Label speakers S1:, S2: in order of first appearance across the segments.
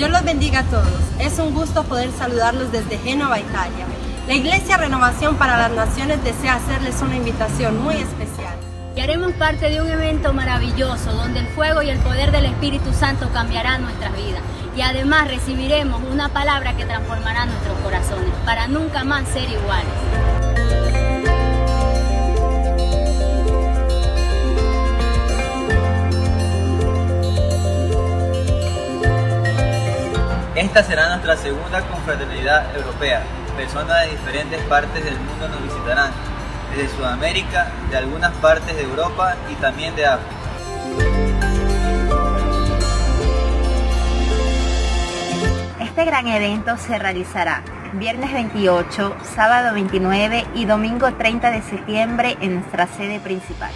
S1: Dios los bendiga a todos. Es un gusto poder saludarlos desde Génova, Italia. La Iglesia Renovación para las Naciones desea hacerles una invitación muy especial.
S2: Y haremos parte de un evento maravilloso donde el fuego y el poder del Espíritu Santo cambiarán nuestras vidas. Y además recibiremos una palabra que transformará nuestros corazones para nunca más ser iguales.
S3: Esta será nuestra segunda confraternidad europea. Personas de diferentes partes del mundo nos visitarán, desde Sudamérica, de algunas partes de Europa y también de África.
S4: Este gran evento se realizará viernes 28, sábado 29 y domingo 30 de septiembre en nuestra sede principal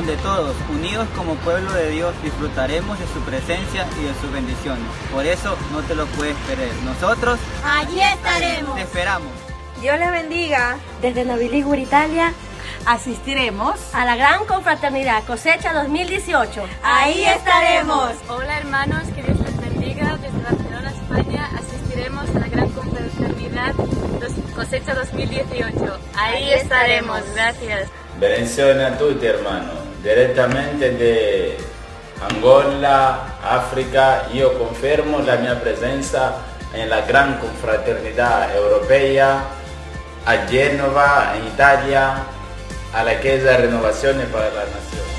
S3: donde todos, unidos como pueblo de Dios, disfrutaremos de su presencia y de sus bendiciones. Por eso no te lo puedes perder. Nosotros
S2: allí estaremos.
S3: Te esperamos.
S5: Dios les bendiga.
S6: Desde Novilígur, Italia,
S5: asistiremos
S6: a la gran confraternidad cosecha 2018.
S5: Ahí estaremos.
S7: Hola hermanos, que Dios les bendiga. Desde Barcelona, España, asistiremos a la gran confraternidad cosecha 2018. Ahí, estaremos. Gracias.
S8: Bendiciones a tutti hermanos, direttamente de Angola, África, io confermo la mia presenza nella gran confraternità europea a Genova, in Italia, alla Chiesa Renovazione per la Nazione.